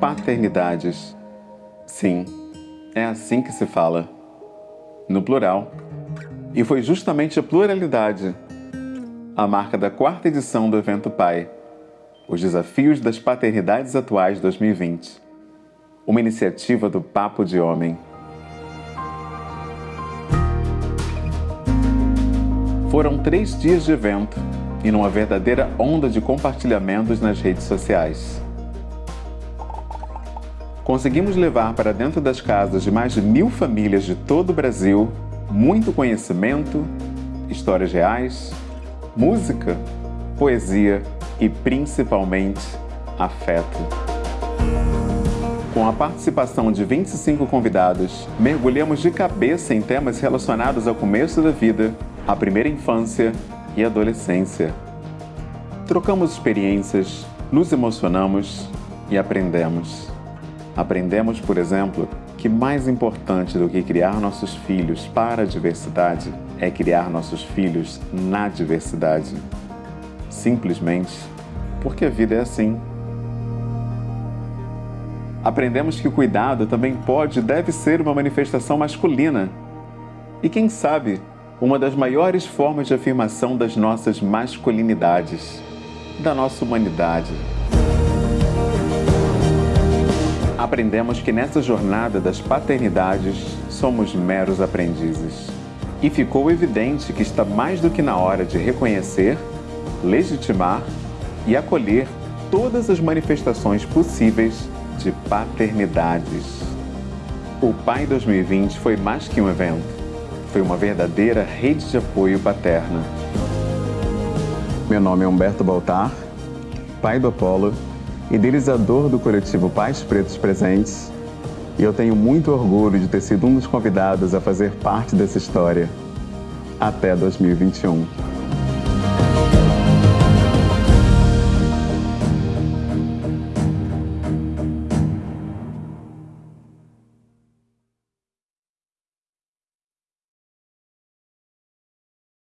paternidades. Sim, é assim que se fala. No plural. E foi justamente a pluralidade a marca da quarta edição do evento Pai, os desafios das paternidades atuais 2020. Uma iniciativa do Papo de Homem. Foram três dias de evento e numa verdadeira onda de compartilhamentos nas redes sociais. Conseguimos levar para dentro das casas de mais de mil famílias de todo o Brasil muito conhecimento, histórias reais, música, poesia e principalmente afeto. Com a participação de 25 convidados, mergulhamos de cabeça em temas relacionados ao começo da vida, à primeira infância e adolescência. Trocamos experiências, nos emocionamos e aprendemos. Aprendemos, por exemplo, que mais importante do que criar nossos filhos para a diversidade é criar nossos filhos na diversidade. Simplesmente porque a vida é assim. Aprendemos que o cuidado também pode e deve ser uma manifestação masculina. E quem sabe, uma das maiores formas de afirmação das nossas masculinidades, da nossa humanidade. Aprendemos que nessa jornada das paternidades somos meros aprendizes. E ficou evidente que está mais do que na hora de reconhecer, legitimar e acolher todas as manifestações possíveis de paternidades. O Pai 2020 foi mais que um evento foi uma verdadeira rede de apoio paterna. Meu nome é Humberto Baltar, pai do Apolo, idealizador do coletivo Pais Pretos Presentes, e eu tenho muito orgulho de ter sido um dos convidados a fazer parte dessa história. Até 2021.